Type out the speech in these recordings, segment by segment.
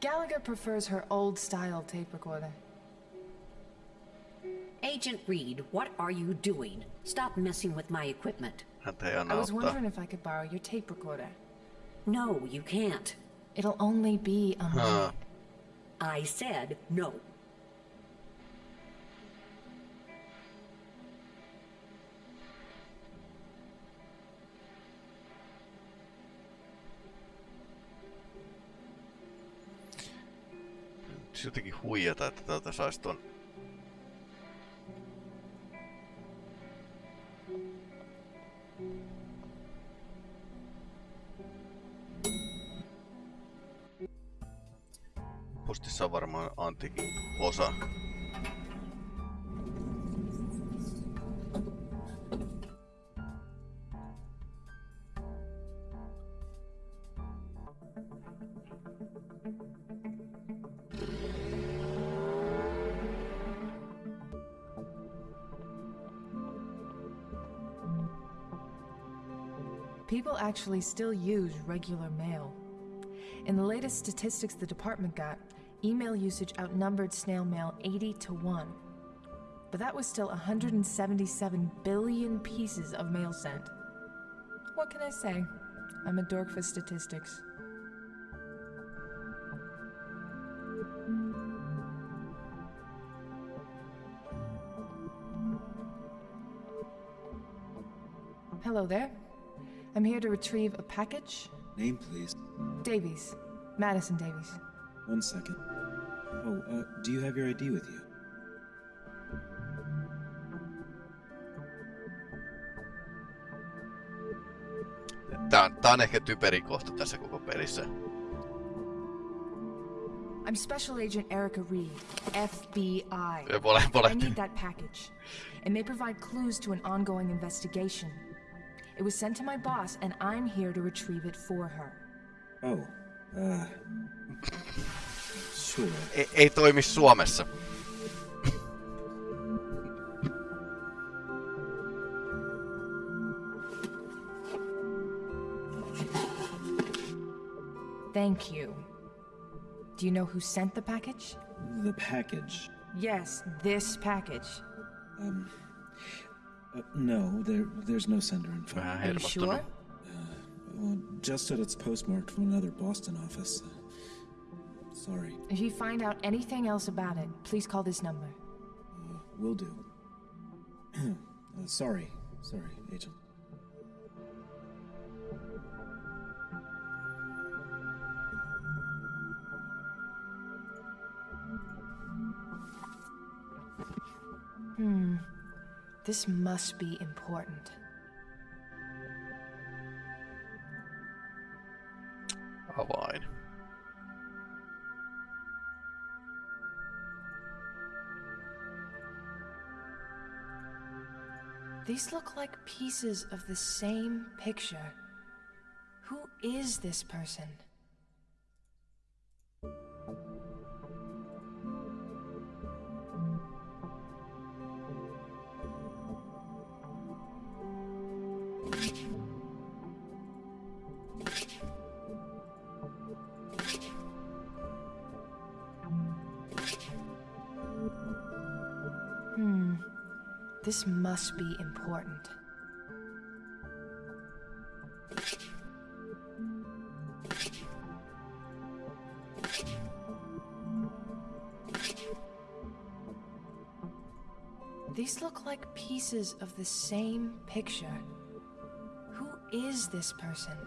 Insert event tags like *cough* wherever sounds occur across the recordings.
Gallagher prefers her old-style tape recorder. Agent Reed, what are you doing? Stop messing with my equipment. I was wondering if I could borrow your tape recorder. No, you can't. It'll only be a minute. I said no. Nyt jotenkin huijata, että täältä saisi ton... Postissa on varmaan antiikin osa. Actually still use regular mail. In the latest statistics the department got, email usage outnumbered snail mail 80 to 1. But that was still 177 billion pieces of mail sent. What can I say? I'm a dork for statistics. Hello there. I'm here to retrieve a package. Name, please. Davies. Madison Davies. One second. Oh, uh, do you have your ID with you? Tää on, tää on ehkä typerin kohta tässä koko pelissä. I'm Special Agent Erica Reed, FBI. I need that package. It may provide clues to an ongoing investigation. It was sent to my boss, and I'm here to retrieve it for her. Oh, uh. Sure. Ei, ei toimi Suomessa. Thank you. Do you know who sent the package? The package. Yes, this package. Um. Uh, no, there, there's no sender info. Vähän Are you hermostunut. sure? Well, just that it's postmarked from another Boston office. Sorry. If you find out anything else about it, please call this number. Uh, will do. *clears throat* uh, sorry. Sorry, Agent. This must be important. Avain. These look like pieces of the same picture. Who is this person? This must be important. These look like pieces of the same picture. Who is this person?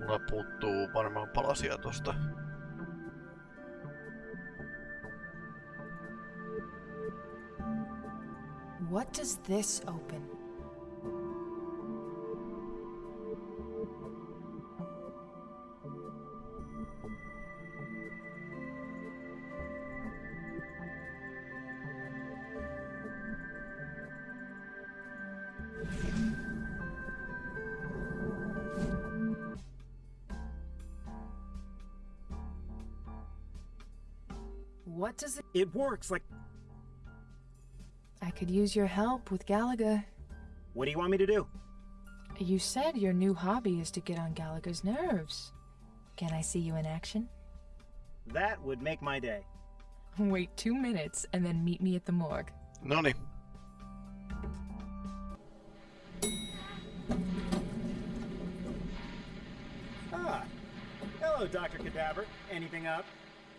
Mulla puuttuu varmaan palasia tosta. What does this open? What does it? It works, like, could use your help with Gallagher. what do you want me to do? You said your new hobby is to get on Gallagher's nerves. Can I see you in action? That would make my day. Wait two minutes and then meet me at the morgue. Noni. Ah. Hello, Dr. Cadaver. Anything up?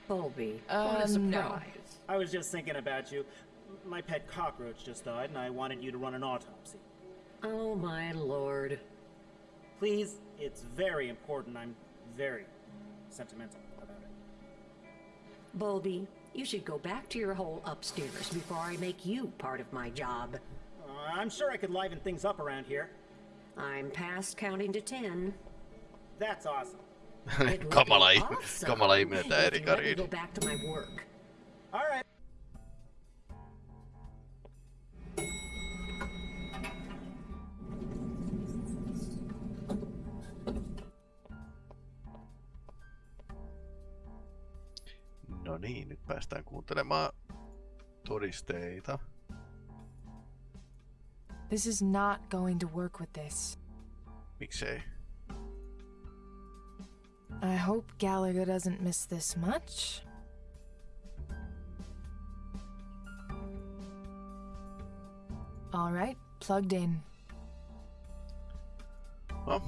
Bowlby, Uh, what a no. surprise. I was just thinking about you. My pet cockroach just died, and I wanted you to run an autopsy. Oh my lord. Please, it's very important. I'm very sentimental about it. Bowlby, you should go back to your hole upstairs before I make you part of my job. Uh, I'm sure I could liven things up around here. I'm past counting to ten. That's awesome. It *laughs* would kamala, be ihme, awesome kamala ihminen tää if you Erika let me Reed. go back to my work. All right. No niin, nyt päästään kuuntelemaan todisteita. This is not going to work with this. Miksei? I hope Gallagher doesn't miss this much. All right, plugged in. No.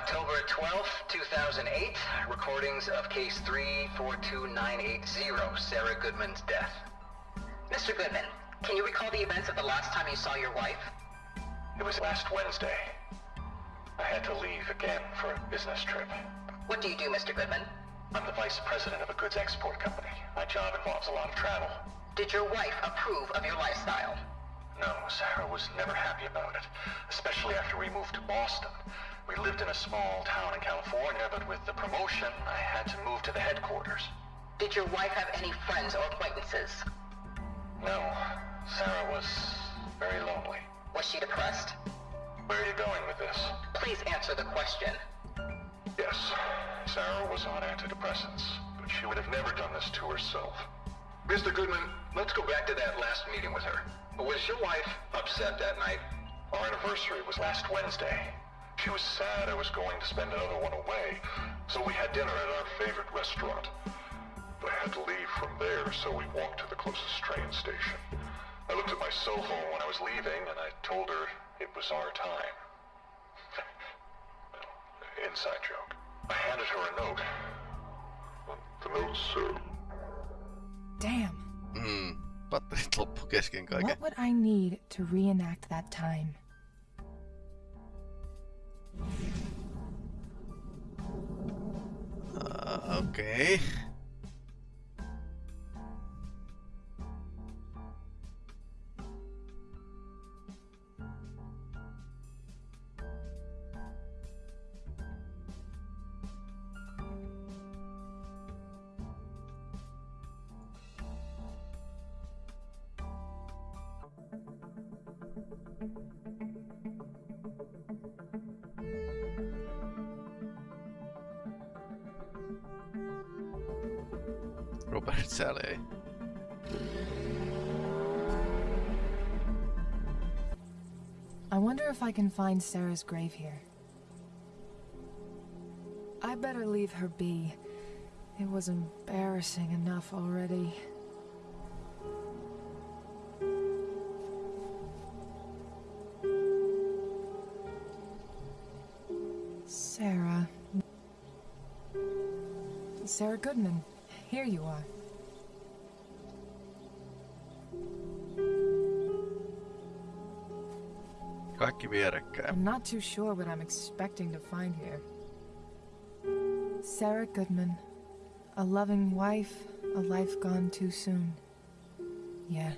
October 12th, 2008. Recordings of case 342980, Sarah Goodman's death. Mr. Goodman, can you recall the events of the last time you saw your wife? It was last Wednesday. I had to leave again for a business trip. What do you do, Mr. Goodman? I'm the vice president of a goods export company. My job involves a lot of travel. Did your wife approve of your lifestyle? No, Sarah was never happy about it, especially after we moved to Boston. We lived in a small town in California, but with the promotion, I had to move to the headquarters. Did your wife have any friends or acquaintances? No, Sarah was very lonely. Was she depressed? Where are you going with this? Please answer the question. Yes, Sarah was on antidepressants, but she would have never done this to herself. Mr. Goodman, let's go back to that last meeting with her. Was your wife upset that night? Our anniversary was last Wednesday. She was sad I was going to spend another one away, so we had dinner at our favorite restaurant. I had to leave from there, so we walked to the closest train station. I looked at my cell phone when I was leaving, and I told her it was our time. *laughs* Inside joke. I handed her a note. The note said, Damn. Mm. Batterit loppu kesken kaiken. What would I need to reenact that time? Uh, Okay. Robert Saleh. I wonder if I can find Sarah's grave here. I better leave her be. It was embarrassing enough already. Sarah. Sarah Goodman, here you are. I'm not too sure what I'm expecting to find here. Sarah Goodman. A loving wife, a life gone too soon. Yeah.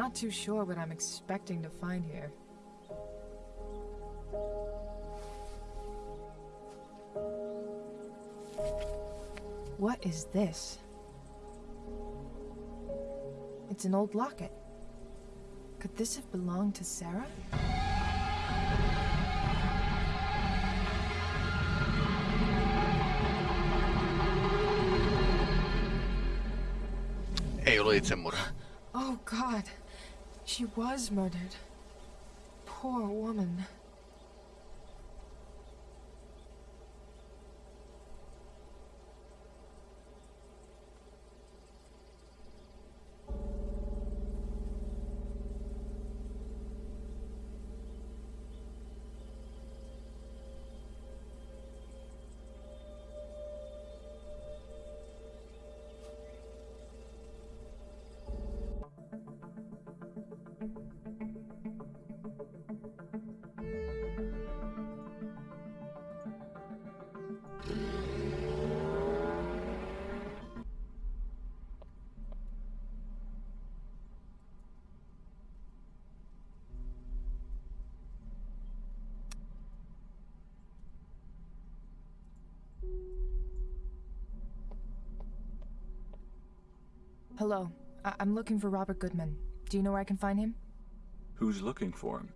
Not too sure what I'm expecting to find here. What is this? It's an old locket. Could this have belonged to Sarah? Ei ollut itsemurha. She was murdered. Poor woman. Hello. I- I'm looking for Robert Goodman. Do you know where I can find him? Who's looking for him?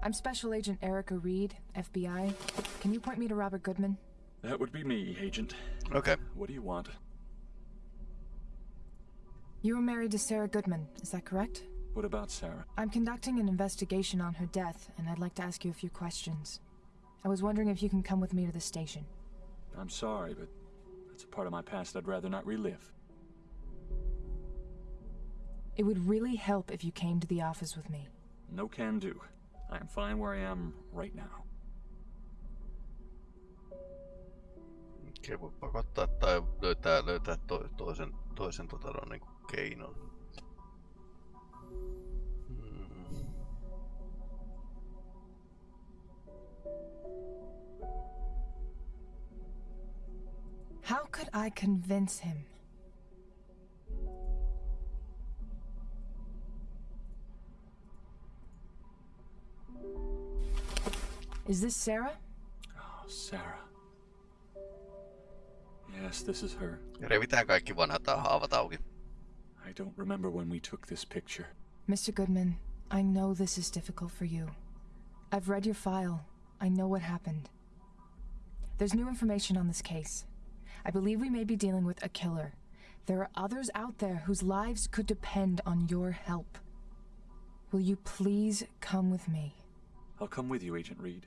I'm Special Agent Erica Reed, FBI. Can you point me to Robert Goodman? That would be me, Agent. Okay. What do you want? You were married to Sarah Goodman, is that correct? What about Sarah? I'm conducting an investigation on her death, and I'd like to ask you a few questions. I was wondering if you can come with me to the station. I'm sorry, but that's a part of my past I'd rather not relive. It would really help if you came to the office with me. No can do. I am fine where I am right now. Okei, voi pakottaa tai löytää, löytää to, toisen, toisen tota, no, niin keinon. How could I convince him? Is this Sarah? Oh, Sarah. Yes, this is her. Ja revitään kaikki vanhat haavat auki. I don't remember when we took this picture. Mr. Goodman, I know this is difficult for you. I've read your file. I know what happened. There's new information on this case. I believe we may be dealing with a killer. There are others out there whose lives could depend on your help. Will you please come with me? I'll come with you, Agent Reed.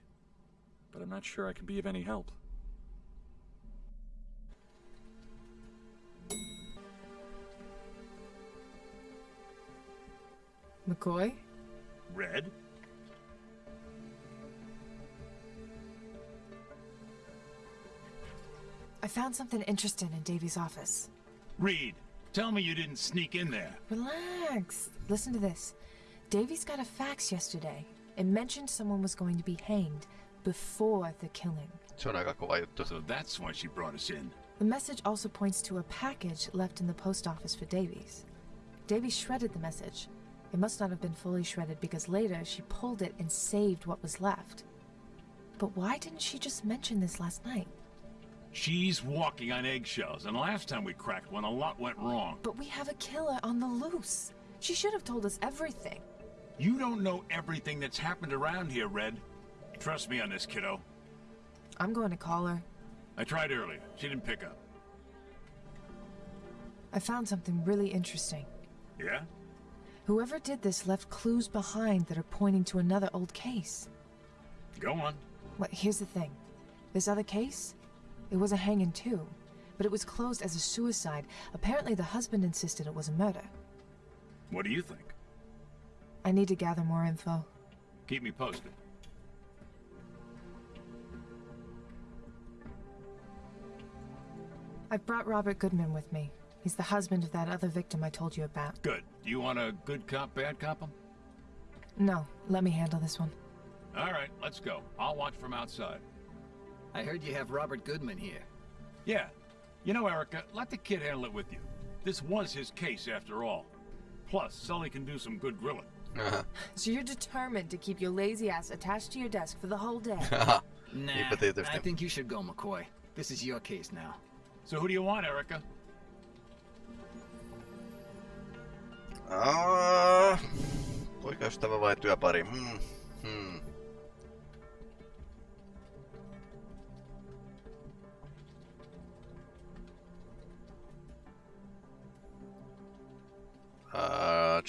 But I'm not sure I can be of any help. McCoy? Red? Found something interesting in Davies' office. Reed, tell me you didn't sneak in there. Relax. Listen to this. Davies got a fax yesterday. It mentioned someone was going to be hanged before the killing. Se on aika kova juttu. So that's why she brought us in. The message also points to a package left in the post office for Davies. Davies shredded the message. It must not have been fully shredded because later she pulled it and saved what was left. But why didn't she just mention this last night? She's walking on eggshells, and last time we cracked one, a lot went wrong. But we have a killer on the loose. She should have told us everything. You don't know everything that's happened around here, Red. Trust me on this, kiddo. I'm going to call her. I tried earlier. She didn't pick up. I found something really interesting. Yeah? Whoever did this left clues behind that are pointing to another old case. Go on. Well, here's the thing. This other case, it was a hanging too, but it was closed as a suicide. Apparently the husband insisted it was a murder. What do you think? I need to gather more info. Keep me posted. I've brought Robert Goodman with me. He's the husband of that other victim I told you about. Good. Do you want a good cop, bad cop 'em? No, let me handle this one. All right, let's go. I'll watch from outside. I heard you have Robert Goodman here. Yeah. You know, Erica, let the kid handle it with you. This was his case, after all. Plus, Sully can do some good grilling. Aha. So you're determined to keep your lazy ass attached to your desk for the whole day? *laughs* Nah, Niinpä tietysti. I think you should go, McCoy. This is your case now. So who do you want, Erica? Ah, poikaystävä vai työpari? Hmm. Hmm.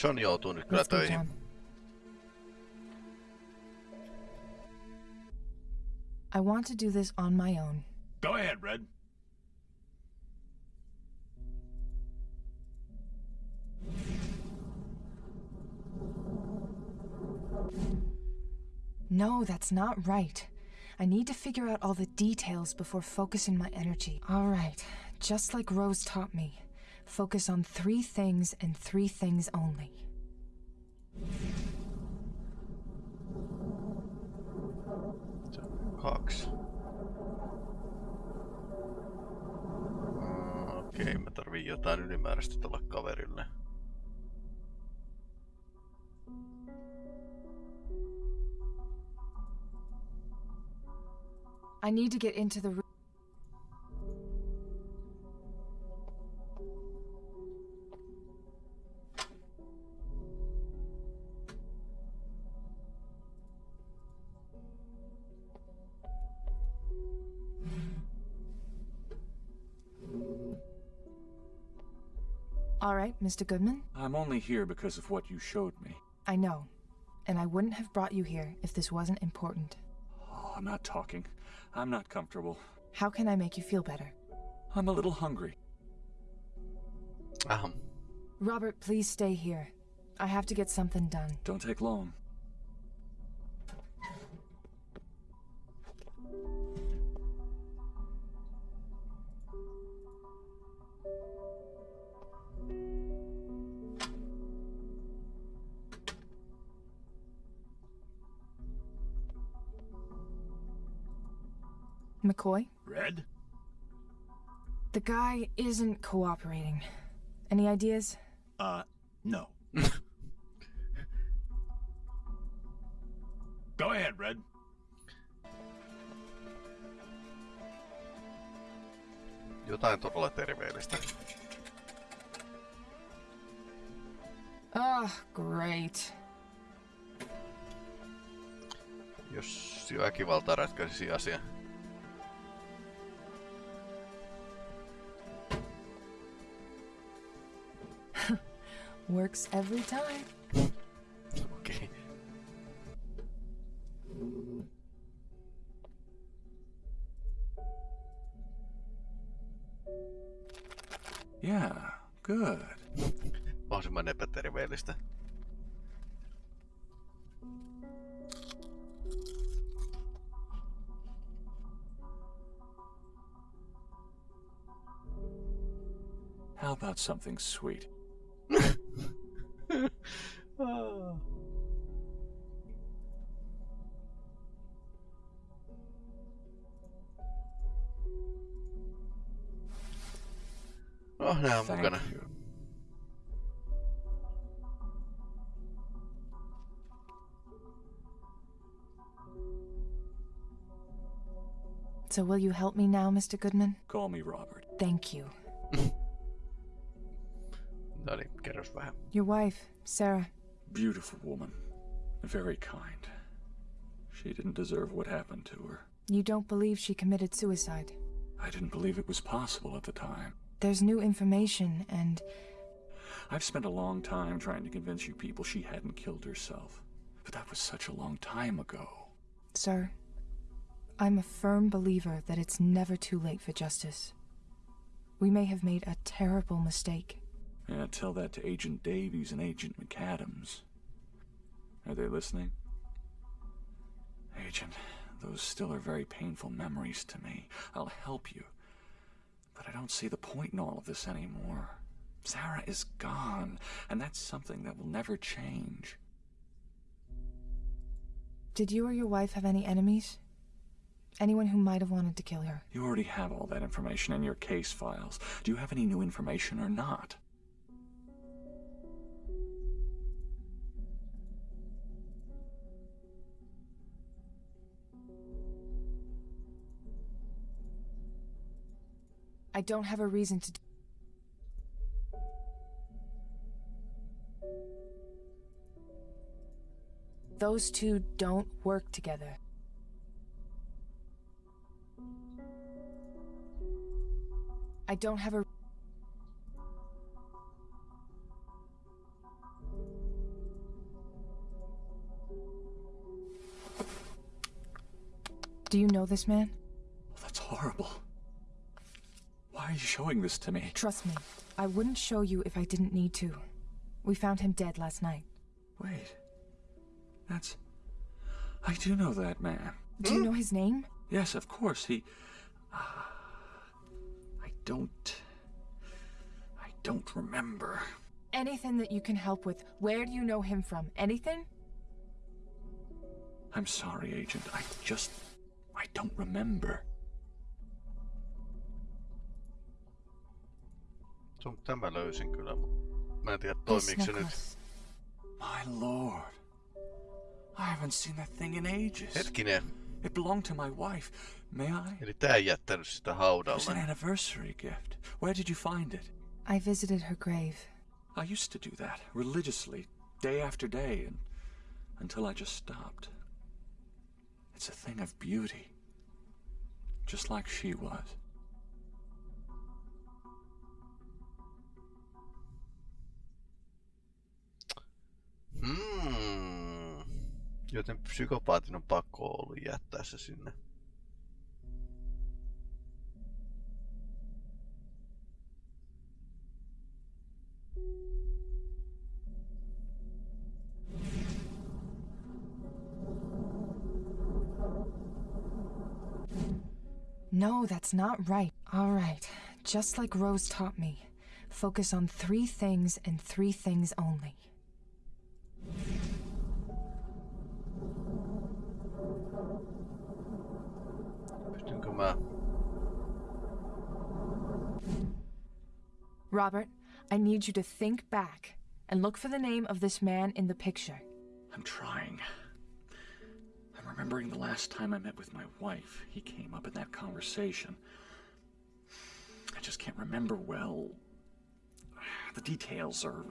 John joutuu nyt kyllä töihin. I want to do this on my own. Go ahead, Red. No, that's not right. I need to figure out all the details before focusing my energy. All right, just like Rose taught me. Focus on three things and three things only. Kaksi. Okei, mä tarviin jotain ylimääräistä kaverille. I need to get into the room. Right, Mr. Goodman. I'm only here because of what you showed me. I know. And I wouldn't have brought you here if this wasn't important. Oh, I'm not talking. I'm not comfortable. How can I make you feel better? I'm a little hungry. Um. Robert, please stay here. I have to get something done. Don't take long. McCoy? Red? The guy isn't cooperating. Any ideas? Uh, no. *laughs* Go ahead, Red. Jotain todella terveellistä. Oh, great. Jos väkivalta ratkaisisi asia. Works every time. *laughs* Okei. Yeah, good. Mahdollisimman epäterveellistä. How about something sweet? Nää on Thank mukana. you. So will you help me now, Mr. Goodman? Call me Robert. Thank you. No niin, kerros vähän. Your wife, Sarah. Beautiful woman. Very kind. She didn't deserve what happened to her. You don't believe she committed suicide. I didn't believe it was possible at the time. There's new information, and I've spent a long time trying to convince you people she hadn't killed herself. But that was such a long time ago. Sir, I'm a firm believer that it's never too late for justice. We may have made a terrible mistake. Yeah, tell that to Agent Davies and Agent McAdams. Are they listening? Agent, those still are very painful memories to me. I'll help you. But I don't see the point in all of this anymore. Sarah is gone, and that's something that will never change. Did you or your wife have any enemies? Anyone who might have wanted to kill her? You already have all that information in your case files. Do you have any new information or not? I don't have a reason to. Those two don't work together. I don't have a. Do you know this man? That's horrible. Why are you showing this to me? Trust me, I wouldn't show you if I didn't need to. We found him dead last night. Wait. That's. I do know that man. Do you know his name? Yes, of course. He. Uh, I don't. I don't remember. Anything that you can help with. Where do you know him from? Anything? I'm sorry, Agent. I just. I don't remember. Sun tämä löysin kyllä, mutta mä en tiedä toimiiko se nyt. My lord. I haven't seen that thing in ages. Hetkinen. It belonged to my wife. May I? Eli tää ei jättänyt sitä It was an anniversary gift. Where did you find it? I visited her grave. I used to do that religiously, day after day, and until I just stopped. It's a thing of beauty, just like she was. Hmm. Joten psykopaatin on pakko ollut jättää se sinne. No, that's not right. All right. Just like Rose taught me. Focus on three things and three things only. Robert, I need you to think back and look for the name of this man in the picture. I'm trying. I'm remembering the last time I met with my wife. He came up in that conversation. I just can't remember well. The details are.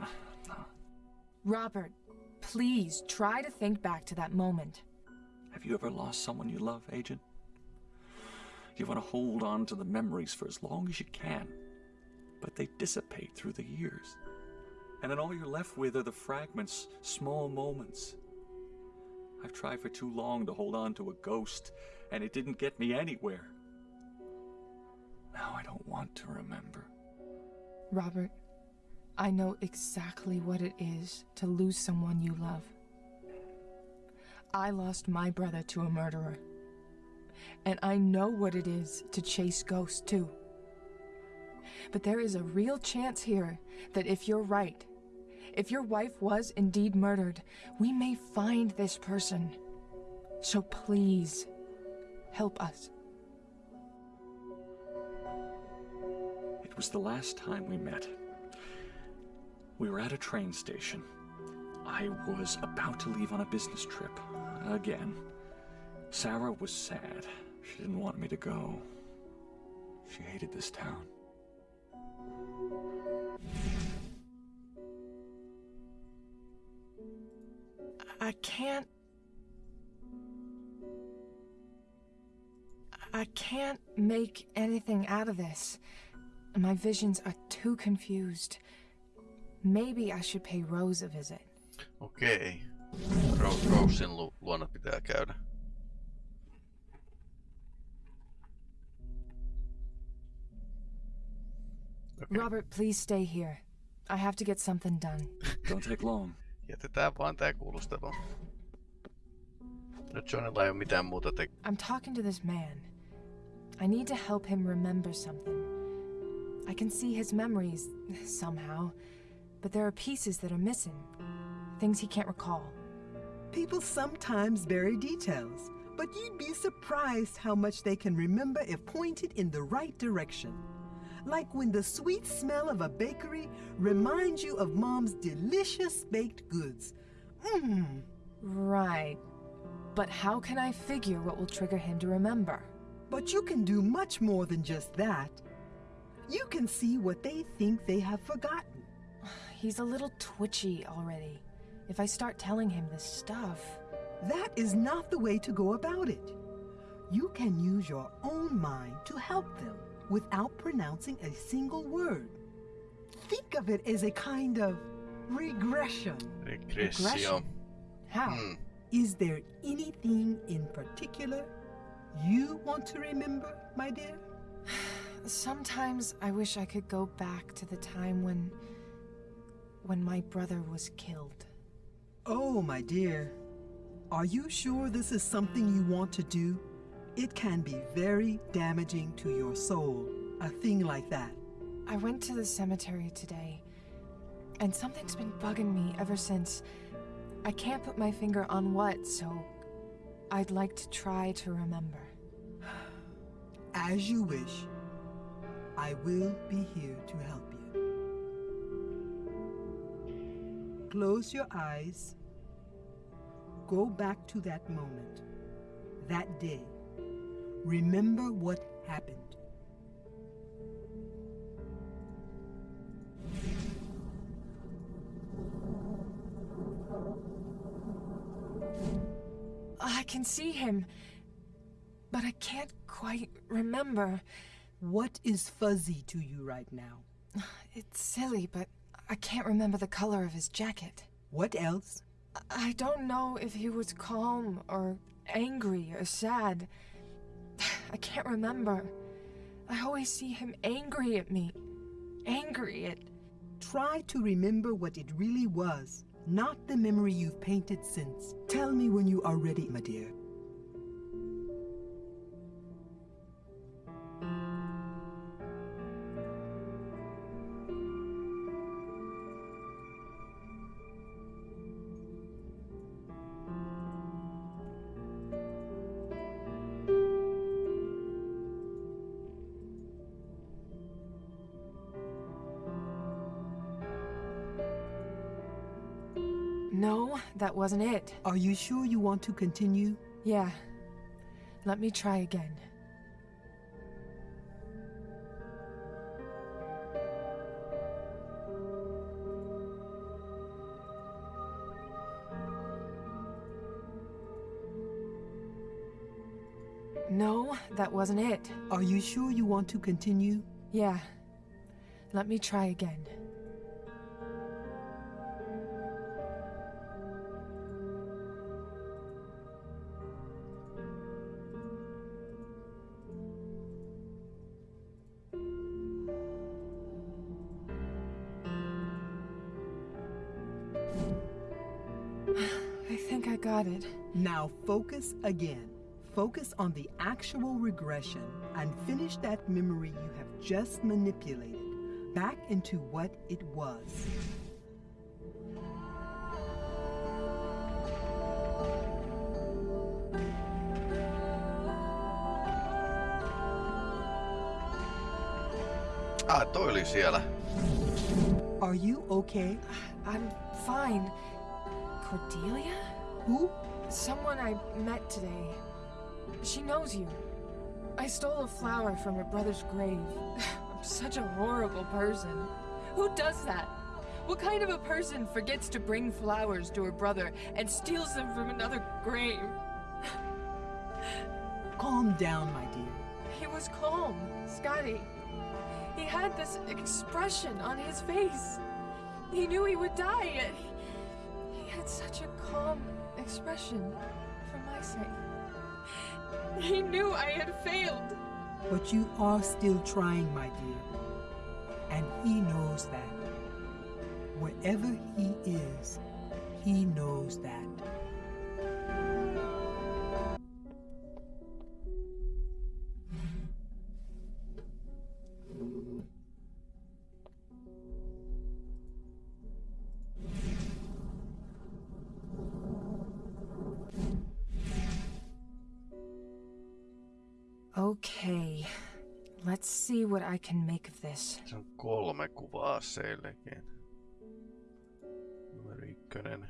uh, Robert, please try to think back to that moment. Have you ever lost someone you love, Agent? You want to hold on to the memories for as long as you can, but they dissipate through the years. And then all you're left with are the fragments, small moments. I've tried for too long to hold on to a ghost, and it didn't get me anywhere. Now I don't want to remember. Robert, I know exactly what it is to lose someone you love. I lost my brother to a murderer. And I know what it is to chase ghosts, too. But there is a real chance here that if you're right, if your wife was indeed murdered, we may find this person. So please, help us. It was the last time we met. We were at a train station. I was about to leave on a business trip. Again. Sarah was sad. She didn't want me to go. She hated this town. I can't. I can't make anything out of this. My visions are too confused. Maybe I should pay Rose a visit. Okay. Okei. Ro- Rosen lu- luona pitää käydä. Robert, please stay here. I have to get something done. Don't take long. Jätetään vaan tää kuulustelu. Nyt Johnilla ei ole mitään muuta te- I'm talking to this man. I need to help him remember something. I can see his memories, somehow, but there are pieces that are missing. Things he can't recall. People sometimes bury details, but you'd be surprised how much they can remember if pointed in the right direction. Like when the sweet smell of a bakery reminds you of mom's delicious baked goods. Mmm. Right. But how can I figure what will trigger him to remember? But you can do much more than just that. You can see what they think they have forgotten. *sighs* He's a little twitchy already. If I start telling him this stuff. That is not the way to go about it. You can use your own mind to help them without pronouncing a single word. Think of it as a kind of regression. Regressio. How? Hmm. Is there anything in particular you want to remember, my dear? *sighs* Sometimes I wish I could go back to the time when. when my brother was killed. Oh, my dear. Are you sure this is something you want to do? It can be very damaging to your soul, a thing like that. I went to the cemetery today, and something's been bugging me ever since. I can't put my finger on what, so I'd like to try to remember. As you wish. I will be here to help you. Close your eyes. Go back to that moment, that day. Remember what happened. I can see him, but I can't quite remember. What is fuzzy to you right now? *sighs* It's silly, but I can't remember the color of his jacket. What else? I don't know if he was calm or angry or sad. I can't remember. I always see him angry at me. Angry at. Try to remember what it really was, not the memory you've painted since. Tell me when you are ready, my dear. That wasn't it. Are you sure you want to continue? Yeah. Let me try again. No, that wasn't it. Are you sure you want to continue? Yeah. Let me try again. Now focus again. Focus on the actual regression and finish that memory you have just manipulated back into what it was. Ah, toi oli siellä. Are you okay? I'm fine. Cordelia? Who? Someone I met today. She knows you. I stole a flower from her brother's grave. *laughs* I'm such a horrible person. Who does that? What kind of a person forgets to bring flowers to her brother and steals them from another grave? *laughs* Calm down, my dear. He was calm, Scotty. He had this expression on his face. He knew he would die, yet he, he had such a calm expression for my sake. He knew I had failed. But you are still trying, my dear. And he knows that. Wherever he is, he knows that. What I can make of this. Se on kolme kuvaa. Numero ykkönen.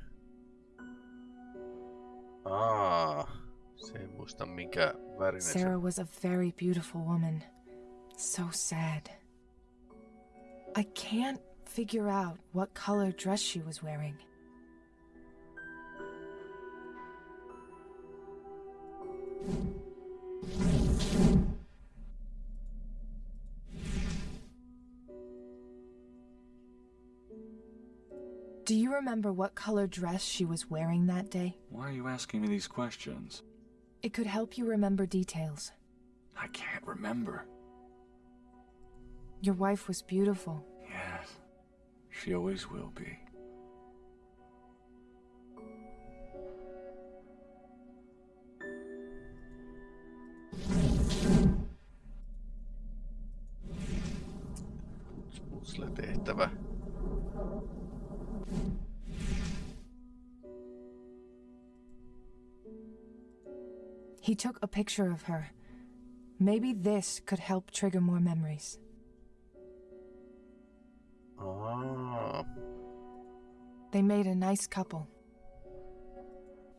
Se ei muista värinen se Sarah was a very beautiful woman. So sad. I can't figure out what color dress she was wearing. Remember what color dress she was wearing that day? Why are you asking me these questions? It could help you remember details. I can't remember. Your wife was beautiful. Yes, she always will be. Took a picture of her. Maybe this could help trigger more memories. Ah, They made a nice couple.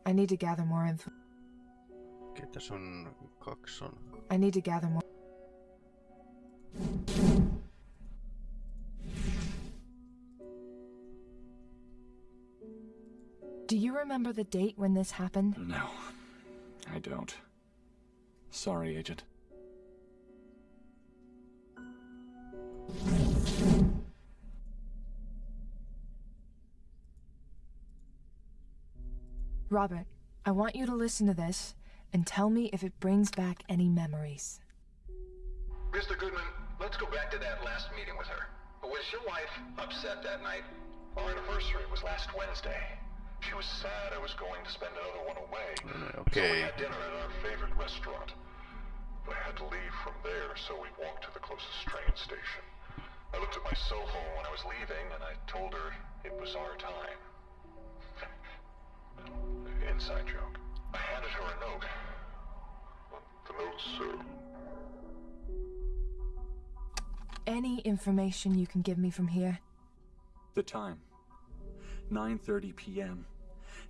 I need to gather more info. ketä sun kaksi on? I need to gather more. Do you remember the date when this happened? No, I don't. Sorry, Agent. Robert, I want you to listen to this and tell me if it brings back any memories. Mr. Goodman, let's go back to that last meeting with her. Was your wife upset that night? Our anniversary was last Wednesday. She was sad I was going to spend another one away. Mm, so we had dinner at our favorite restaurant. I had to leave from there, so we walked to the closest train station. I looked at my cell phone when I was leaving, and I told her it was our time. *laughs* Inside joke. I handed her a note. The note said, Any information you can give me from here? The time. 9:30 p.m.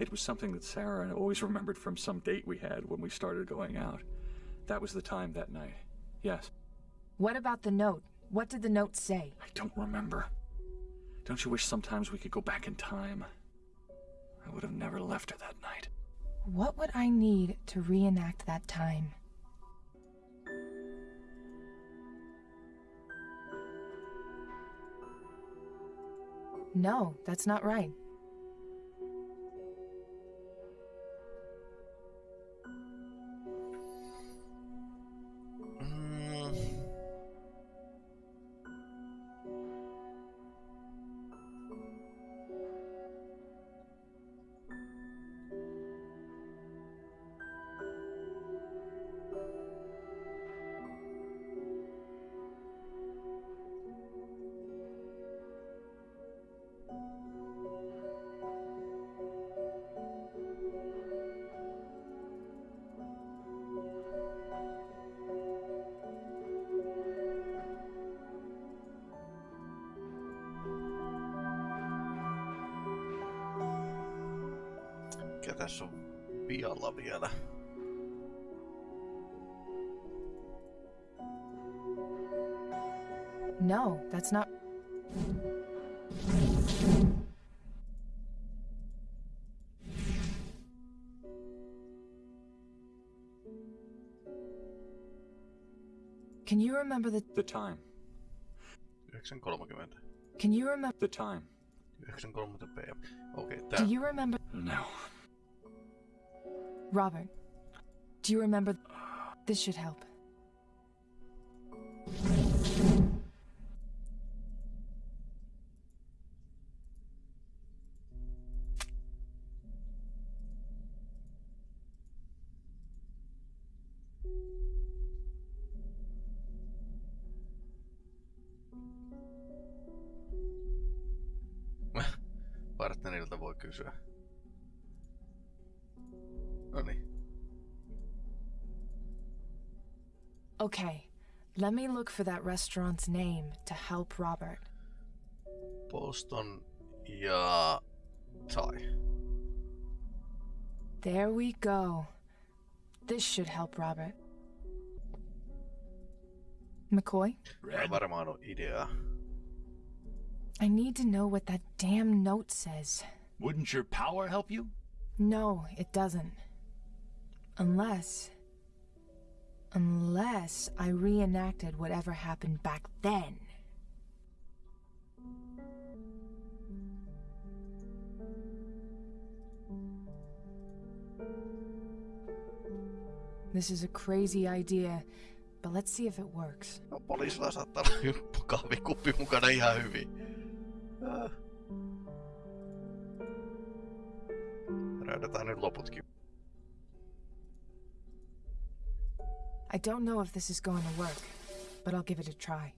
It was something that Sarah always remembered from some date we had when we started going out. That was the time that night. Yes. What about the note? What did the note say? I don't remember. Don't you wish sometimes we could go back in time? I would have never left her that night. What would I need to reenact that time? No, that's not right. Remember the. The time. 9.30. Can you remember. The time. 9.30 pm. Okei, Do tää. you remember. No. Robert, do you remember. This should help. Okay, let me look for that restaurant's name to help Robert. Boston ja Thai. There we go. This should help Robert. McCoy? Tää varmaan on ideaa. I need to know what that damn note says. Wouldn't your power help you? No, it doesn't. Unless. Unless I reenacted whatever happened back then. This is a crazy idea, but let's see if it works. No, poliisilla saattaa olla mukana ihan hyvin. Ah. Räydetään nyt loputkin. I don't know if this is going to work, but I'll give it a try.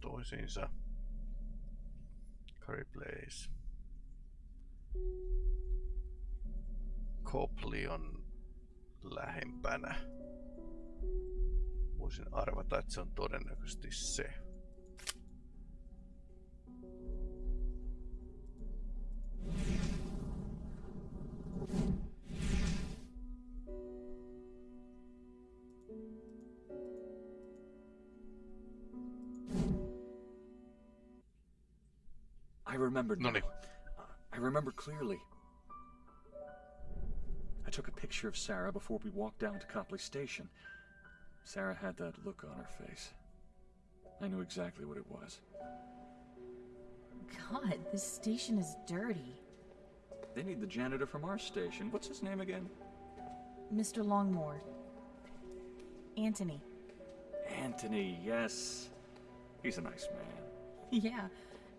Toisiinsa. Curry Place. Copley on lähempänä. Voisin arvata, että se on todennäköisesti se. I remembered. No now. Uh, I remember clearly. I took a picture of Sarah before we walked down to Copley Station. Sarah had that look on her face. I knew exactly what it was. God, this station is dirty. They need the janitor from our station. What's his name again? Mr. Longmore. Anthony. Anthony, yes. He's a nice man. Yeah,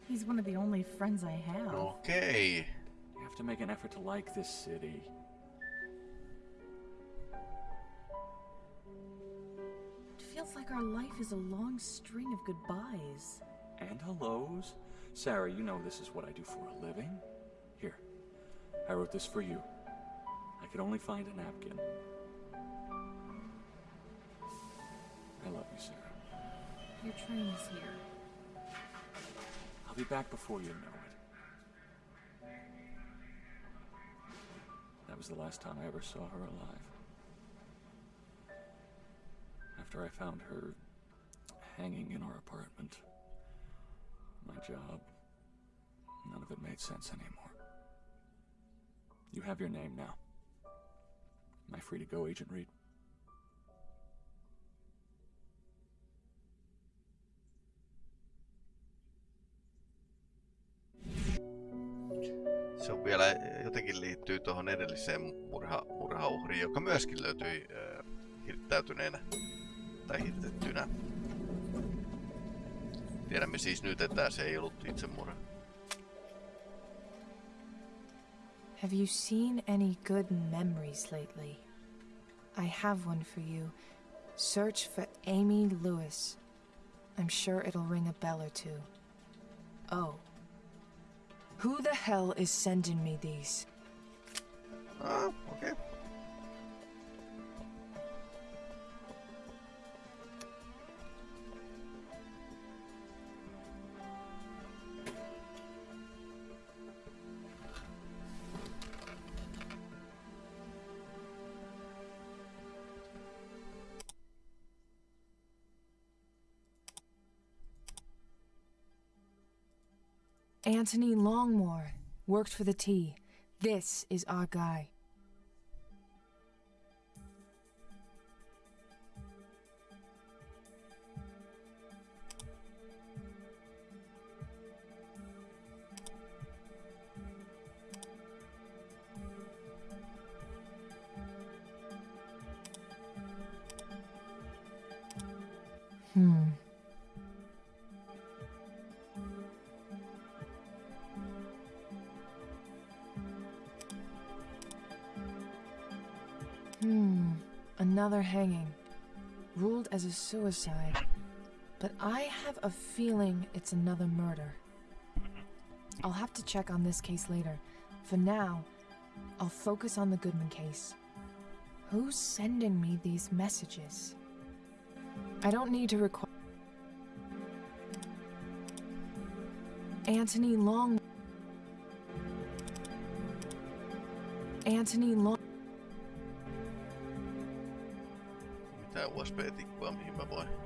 he's one of the only friends I have. Okay. You have to make an effort to like this city. It feels like our life is a long string of goodbyes. And hellos. Sarah, you know this is what I do for a living. Here, I wrote this for you. I could only find a napkin. I love you, Sarah. Your train is here. I'll be back before you know it. That was the last time I ever saw her alive. After I found her hanging in our apartment, my job, none of it made sense anymore. You have your name now. Am I free to go, Agent Reed? Se on vielä jotenkin liittyy tuohon edelliseen murha, murhauhriin, joka myöskin löytyi äh, hirttäytyneenä tai hirtettynä. Tiedämme siis nyt, että se ei ollut itsemurha. Have you seen any good memories lately? I have one for you. Search for Amy Lewis. I'm sure it'll ring a bell or two. Oh. Who the hell is sending me these? Ah. Okay. Anthony Longmore. Worked for the T. This is our guy. Another hanging. Ruled as a suicide. But I have a feeling it's another murder. I'll have to check on this case later. For now, I'll focus on the Goodman case. Who's sending me these messages? I don't need to require. Anthony Long. Anthony Long. Mitä USB-tikkua, mihin mä voin? Okei,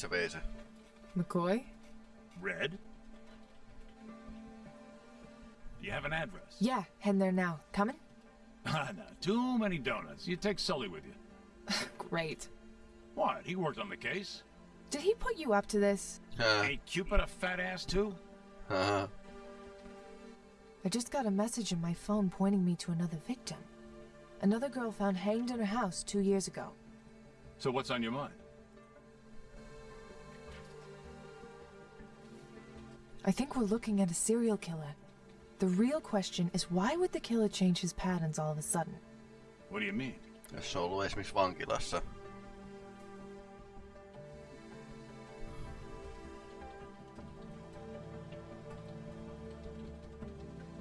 Aika nopeasti se vei se. McCoy? Red? Do you have an address? Yeah, heading there now. Coming? *laughs* Ah, no, too many donuts. You take Sully with you. *laughs* Great. What? He worked on the case. Did he put you up to this? Ain't Cupid a fat ass too? Uh-huh. I just got a message in my phone pointing me to another victim. Another girl found hanged in her house two years ago. So what's on your mind? I think we're looking at a serial killer. The real question is why would the killer change his patterns all of a sudden? What do you mean? Jos se on ollut esimerkiksi vankilassa.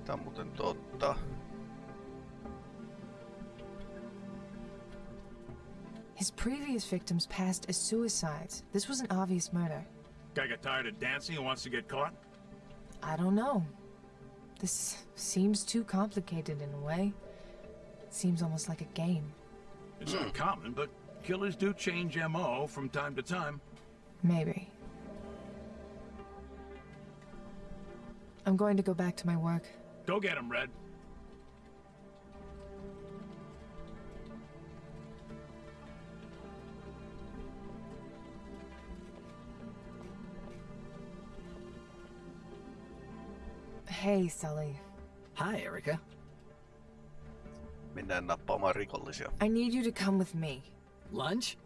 Tää on muuten totta. His previous victims passed as suicides. This was an obvious murder. Guy got tired of dancing and wants to get caught? I don't know. This seems too complicated in a way. It seems almost like a game. It's uncommon, but killers do change MO from time to time. Maybe. I'm going to go back to my work. Go get him, Red. Hey, Sully. Hi, Erica. Mennään nappaamaan rikollisia. I need you to come with me. Lunch?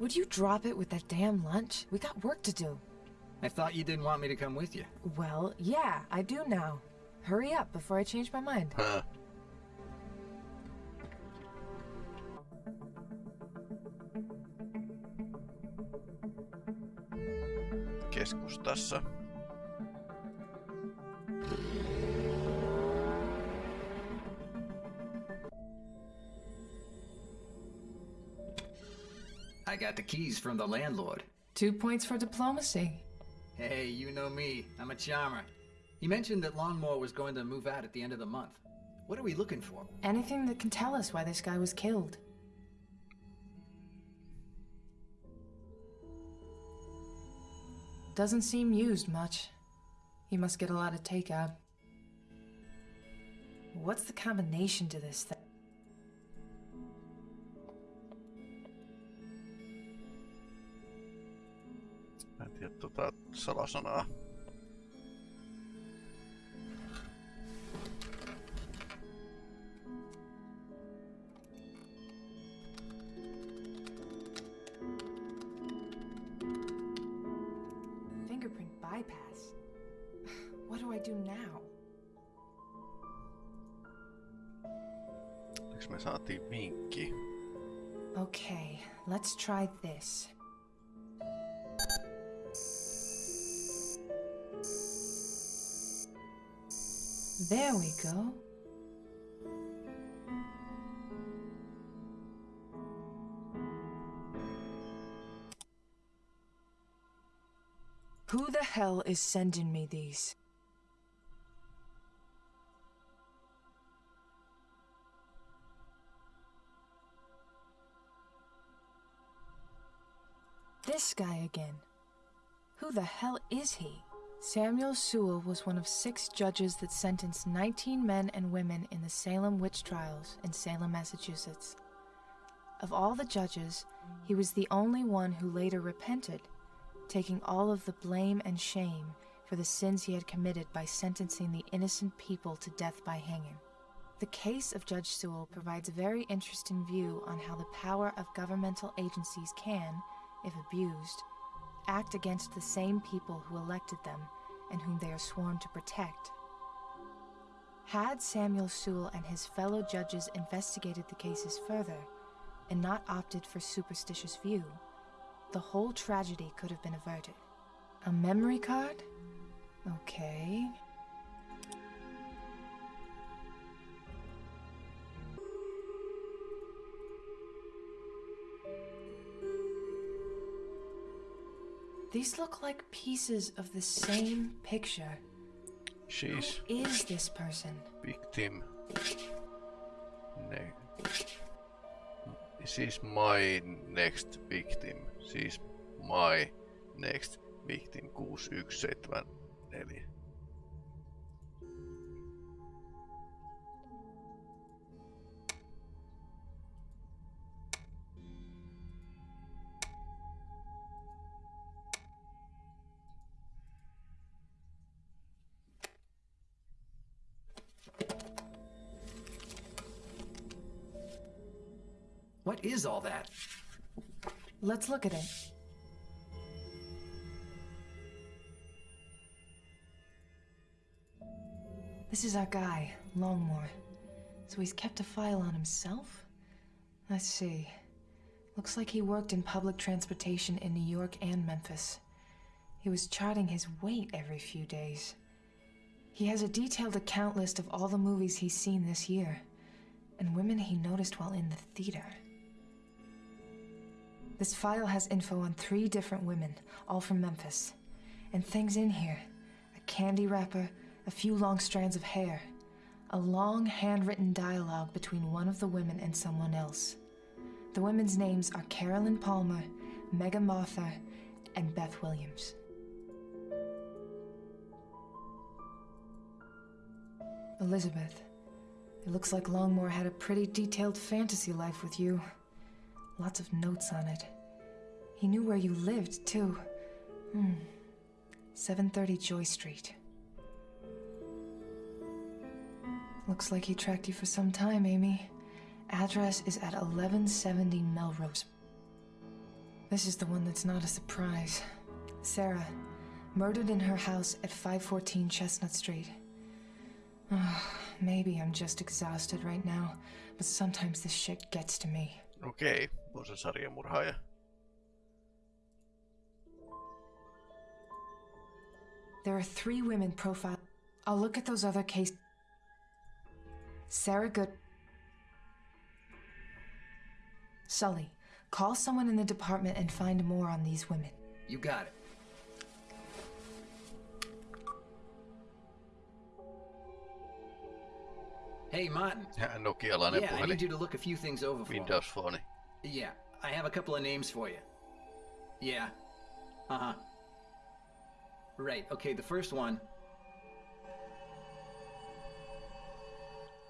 Would you drop it with that damn lunch? We got work to do. I thought you didn't want me to come with you. Well, yeah, I do now. Hurry up before I change my mind. Huh. Keskustassa. Got the keys from the landlord. Two points for diplomacy. Hey, you know me. I'm a charmer. He mentioned that Longmore was going to move out at the end of the month. What are we looking for? Anything that can tell us why this guy was killed. Doesn't seem used much. He must get a lot of takeout. What's the combination to this thing? Tiedä tota salasanaa. Fingerprint bypass. *sighs* What do I do now? Eikö me saatiin vinkki? Okay, let's try this. There we go. Who the hell is sending me these? This guy again. Who the hell is he? Samuel Sewall was one of six judges that sentenced 19 men and women in the Salem witch trials in Salem, Massachusetts. Of all the judges, he was the only one who later repented, taking all of the blame and shame for the sins he had committed by sentencing the innocent people to death by hanging. The case of Judge Sewall provides a very interesting view on how the power of governmental agencies can, if abused, act against the same people who elected them and whom they are sworn to protect. Had Samuel Sewall and his fellow judges investigated the cases further and not opted for superstitious view, the whole tragedy could have been averted. A memory card? Okay. These look like pieces of the same picture. She's Who is this person? victim. Ne She's my next victim. She's my next victim 6174. Is all that? Let's look at it. This is our guy, Longmore. So he's kept a file on himself? Let's see. Looks like he worked in public transportation in New York and Memphis. He was charting his weight every few days. He has a detailed account list of all the movies he's seen this year, and women he noticed while in the theater. This file has info on three different women, all from Memphis. And things in here a candy wrapper, a few long strands of hair, a long handwritten dialogue between one of the women and someone else. The women's names are Carolyn Palmer, Megan Martha, and Beth Williams. Elizabeth, it looks like Longmore had a pretty detailed fantasy life with you. Lots of notes on it. He knew where you lived, too. Hmm. 730 Joy Street. Looks like he tracked you for some time, Amy. Address is at 1170 Melrose. This is the one that's not a surprise. Sarah, murdered in her house at 514 Chestnut Street. Ah, Maybe I'm just exhausted right now, but sometimes this shit gets to me. Okei, on se sarjamurhaaja. There are three women profiled. I'll look at those other cases. Sarah Good. Sully, call someone in the department and find more on these women. You got it. Hey, Martin. *laughs* Nokialainen Yeah, I need you to look a few things over for me. Windows Phone. Yeah, I have a couple of names for you. Yeah. Uh huh. Right, okay, the first one.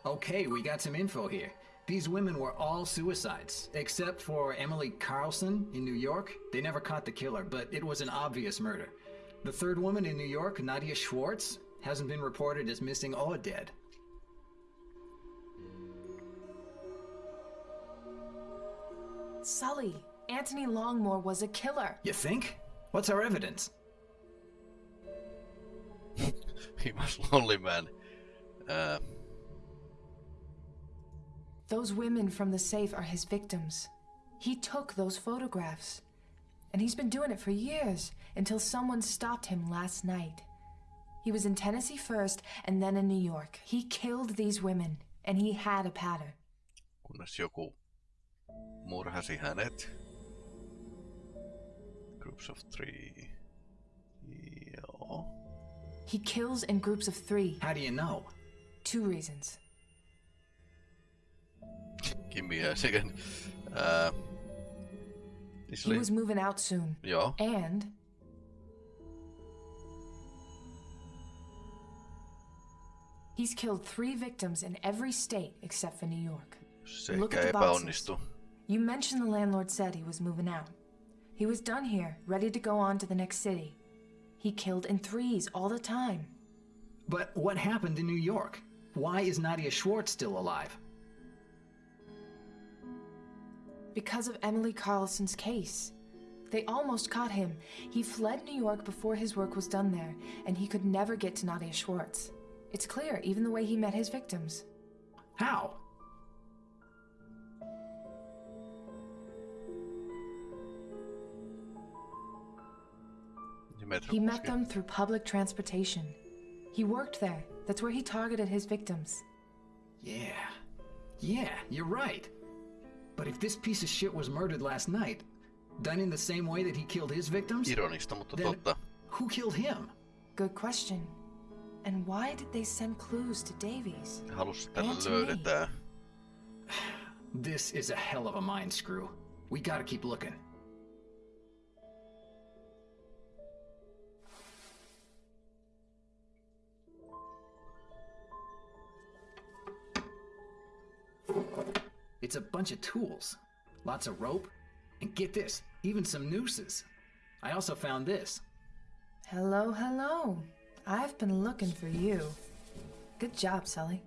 Okay, we got some info here. These women were all suicides, except for Emily Carlson in New York. They never caught the killer, but it was an obvious murder. The third woman in New York, Nadia Schwartz, hasn't been reported as missing or dead. Sully, Anthony Longmore was a killer. You think? What's our evidence? *laughs* He was lonely man. Uh, Those women from the safe are his victims. He took those photographs. And he's been doing it for years until someone stopped him last night. He was in Tennessee first and then in New York. He killed these women, and he had a pattern. kunnes joku murhasi hänet. Groups of three. Joo. He kills in groups of three. How do you know? Two reasons. *laughs* Give me a second. Uh, He was moving out soon. Joo. And he's killed three victims in every state except for New York. Se Look at the boxes. You mentioned the landlord said he was moving out. He was done here, ready to go on to the next city. He killed in threes all the time. But what happened in New York? Why is Nadia Schwartz still alive? Because of Emily Carlson's case. They almost caught him. He fled New York before his work was done there, and he could never get to Nadia Schwartz. It's clear, even the way he met his victims. How? He met them through public transportation. He worked there. That's where he targeted his victims. Yeah. Yeah, you're right. But if this piece of shit was murdered last night, done in the same way that he killed his victims, then who killed him? Good question. And why did they send clues to Davies? And to me. This is a hell of a mind screw. We gotta keep looking. It's a bunch of tools. Lots of rope. And get this, even some nooses. I also found this. Hello, hello. I've been looking for you. Good job, Sully.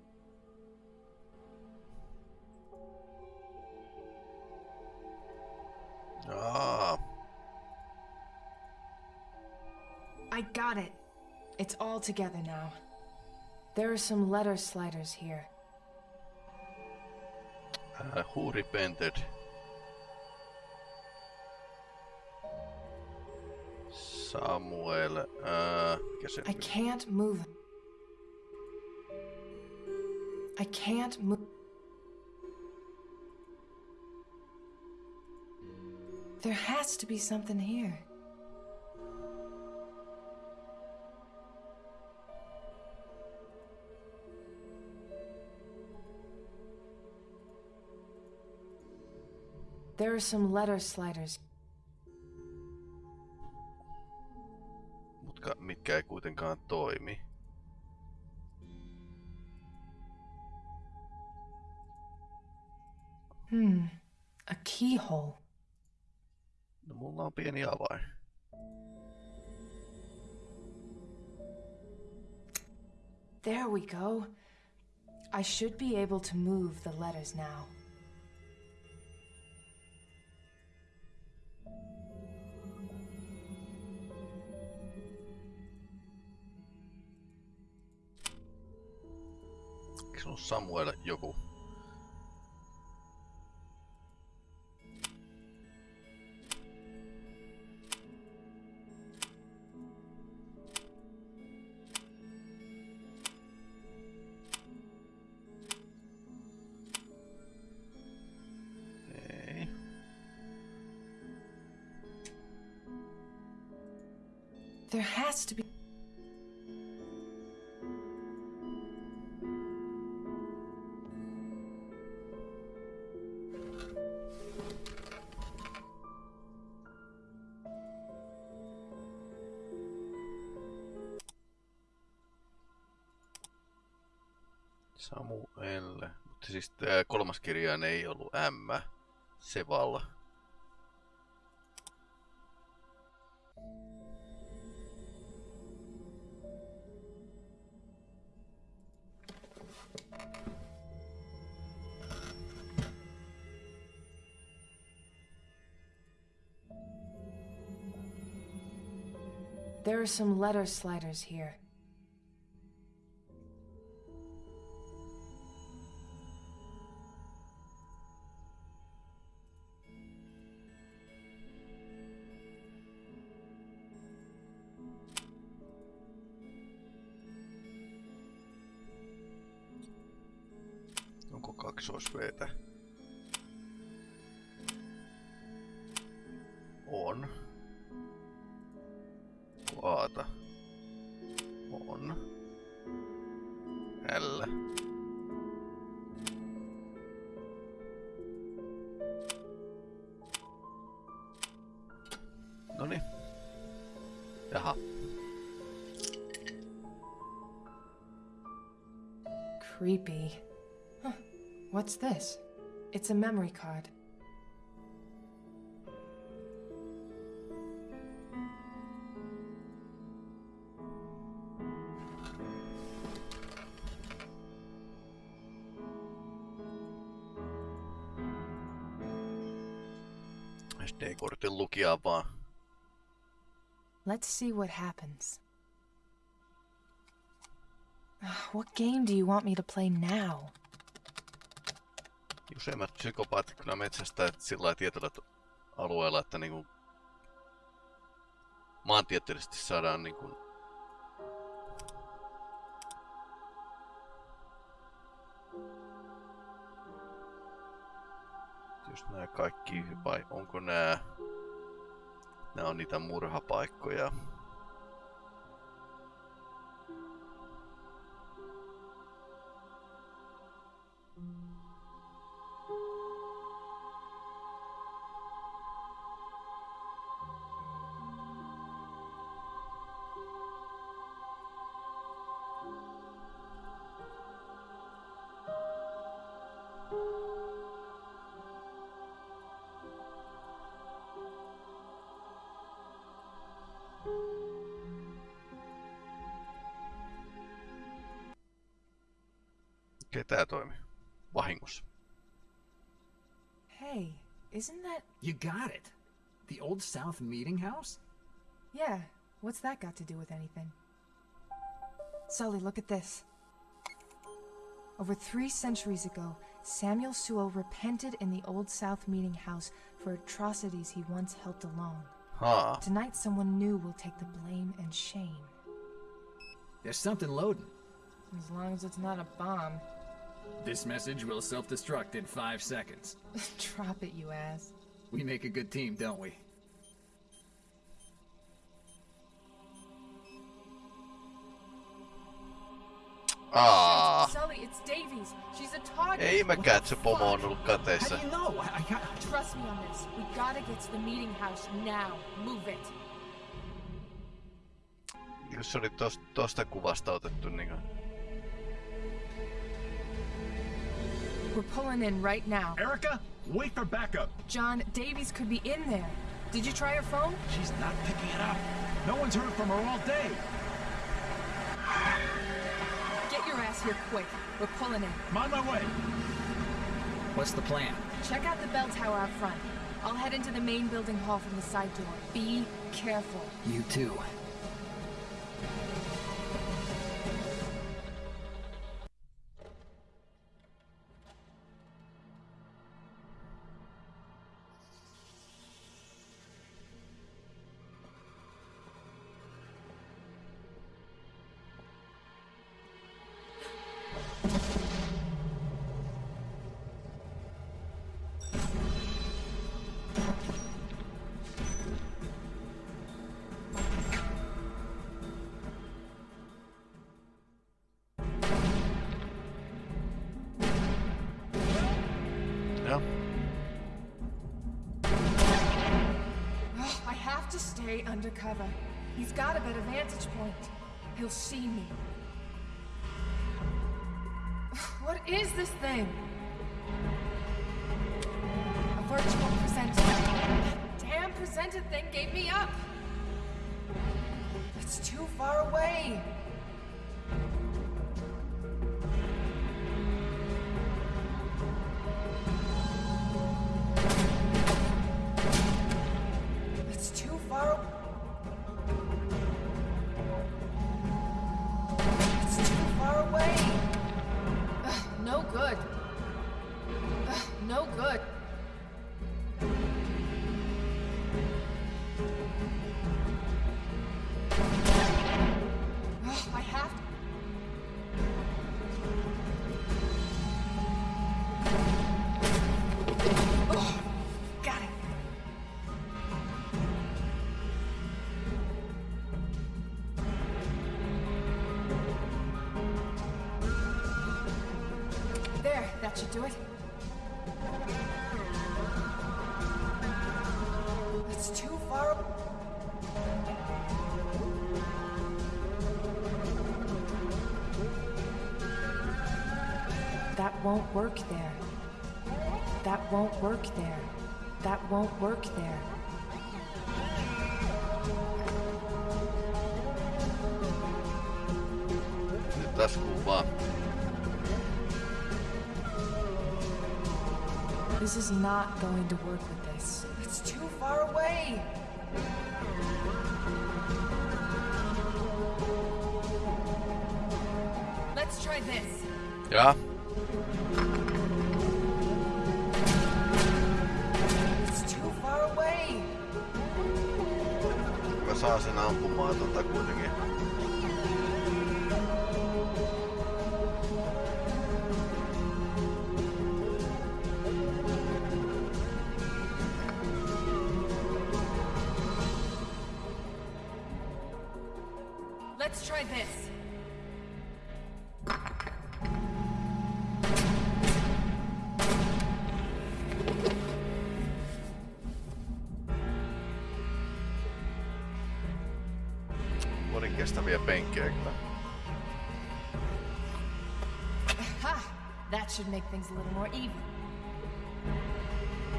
Aa, I got it. It's all together now. There are some letter sliders here. Uh, who repented? Samuel, uh, I can't move. I can't move. There has to be something here. There are some letter sliders. Mutka, mitkä ei kuitenkaan toimi. Hmm. A keyhole. No mulla on pieni avain. There we go. I should be able to move the letters now. Ollut Samuel joku? Siis kolmas kirjain ei ollut M. Seval. There are some letter sliders here. Kaksoisveetä? On. Onko Aata? On. L. Noni. Jaha. Creepy. What's this? It's a memory card. SD-kortin lukijaa vaan. Let's see what happens. Ah, what game do you want me to play now? Useimmat psykopaatit kyllä metsästää sillä tietyllä alueella, että niinku maantieteellisesti saadaan niinku just nämä kaikki, vai onko nämä, nämä on niitä murhapaikkoja. Tää toimii. Vahingossa. Hey, isn't that. You got it. The Old South Meeting House? Yeah, what's that got to do with anything? Sully, look at this. Over three centuries ago, Samuel Sewall repented in the Old South Meeting House for atrocities he once helped alone. Huh. Tonight, someone new will take the blame and shame. There's something loading. As long as it's not a bomb. This message will self destruct in five seconds. *laughs* Drop it, you ass. We make a good team, don't we? Aa. Sully, it's Davies. She's a target. Ei mäkään, että se pomo on ollut. How do you know? I, I got. Trust me on this. We gotta get to the meeting house now. Move it. Jos se oli tosta, tosta kuvasta otettu niinku. We're pulling in right now. Erica, wait for backup. John, Davies could be in there. Did you try her phone? She's not picking it up. No one's heard from her all day. Get your ass here quick. We're pulling in. I'm on my way. What's the plan? Check out the bell tower out front. I'll head into the main building hall from the side door. Be careful. You too. Undercover. He's got a better vantage point. He'll see me. What is this thing? A virtual presenter. That damn presenter thing gave me up. It's too far away. Should do it. It's too far. That won't work there. That won't work there. That won't work there. Nyt taas kuvaa. This is not going to work with this. It's too far away! Let's try this. Yeah. It's too far away. Mä saan sen ampumaan tota kuitenkin. Kyllä. Ha! That should make things a little more even.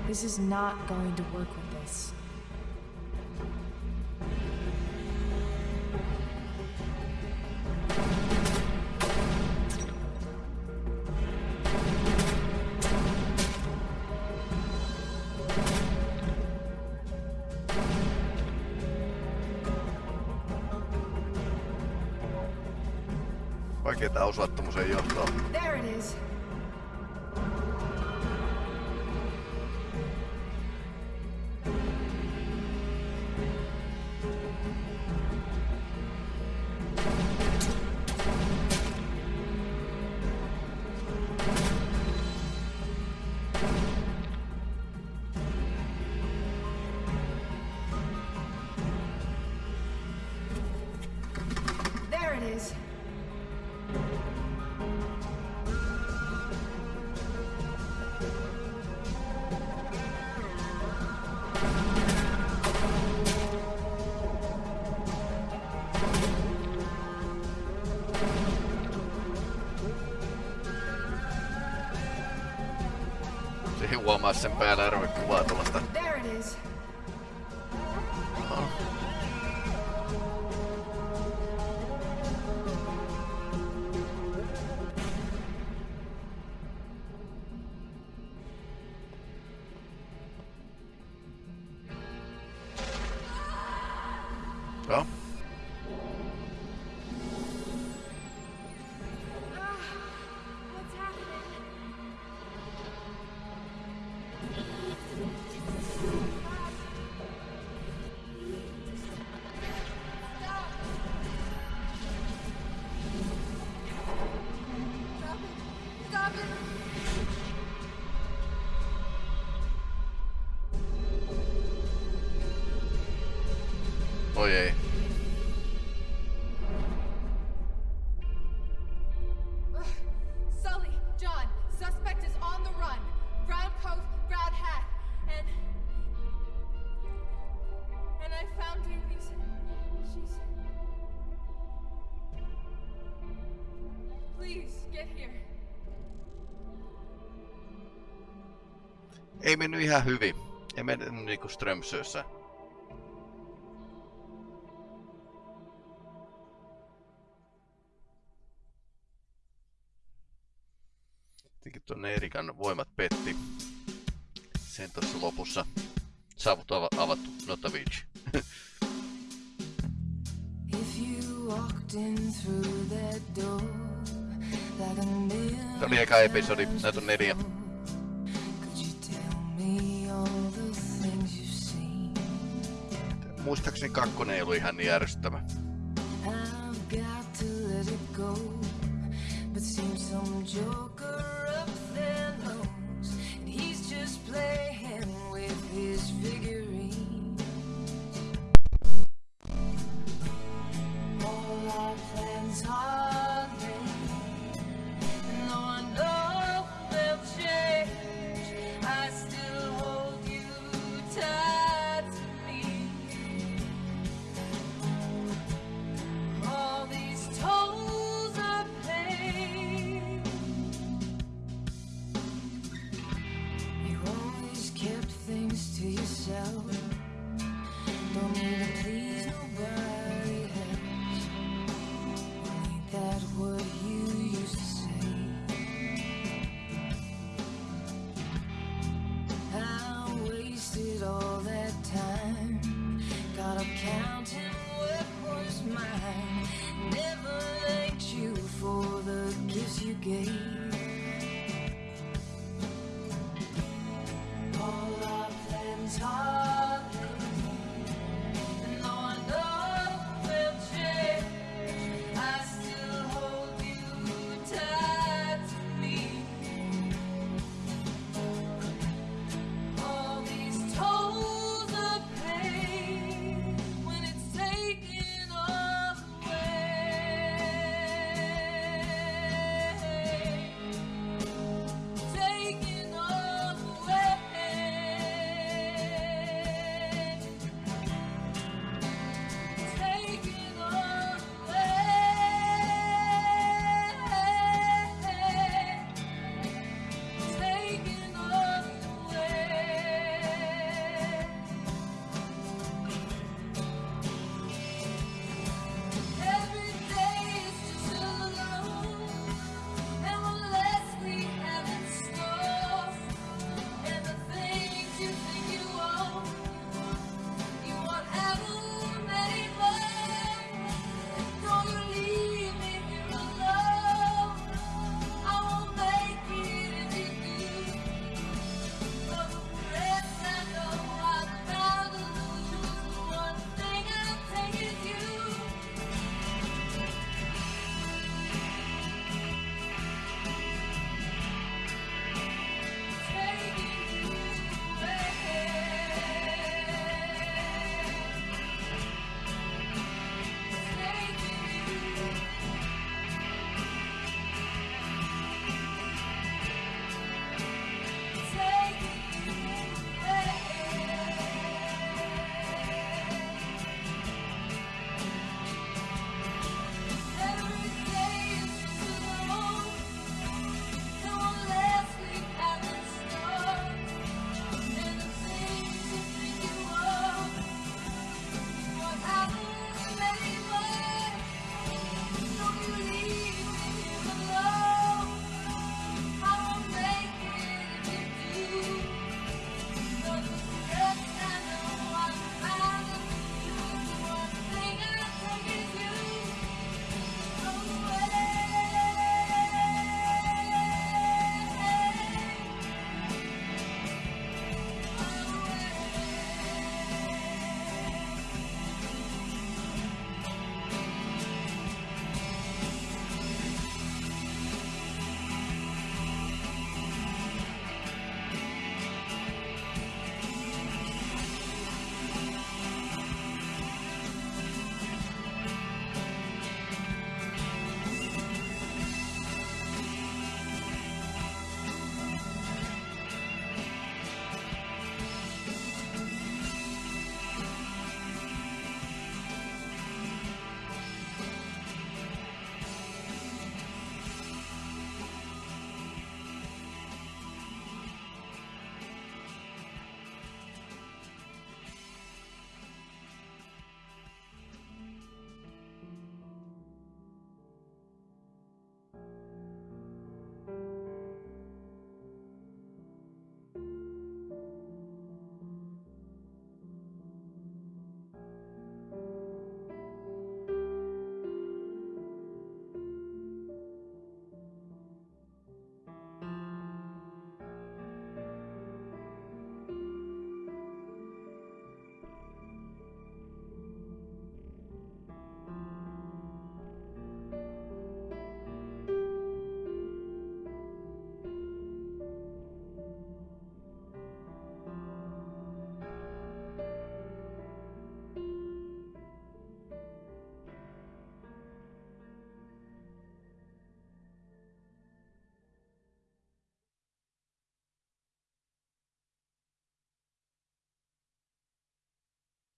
This is not going to work with this. Osua Huomaa sen päällä arve kuvaa Oi ei. Sully, John, suspect is on the run. Brown coat, brown hat, and and I found Davies. She's. Please get here. Ei mennyt ihan hyvin. Ei mennyt niinku Strömsössä. Tuonne Erikan voimat petti. Sen tuossa lopussa saavut ava- avattu Notavich. Tämä oli eka episodi, näitä on neljä. Muistaakseni kakkonen ei ollut ihan niin ärsyttävä. I've got to let it go, but seems some joker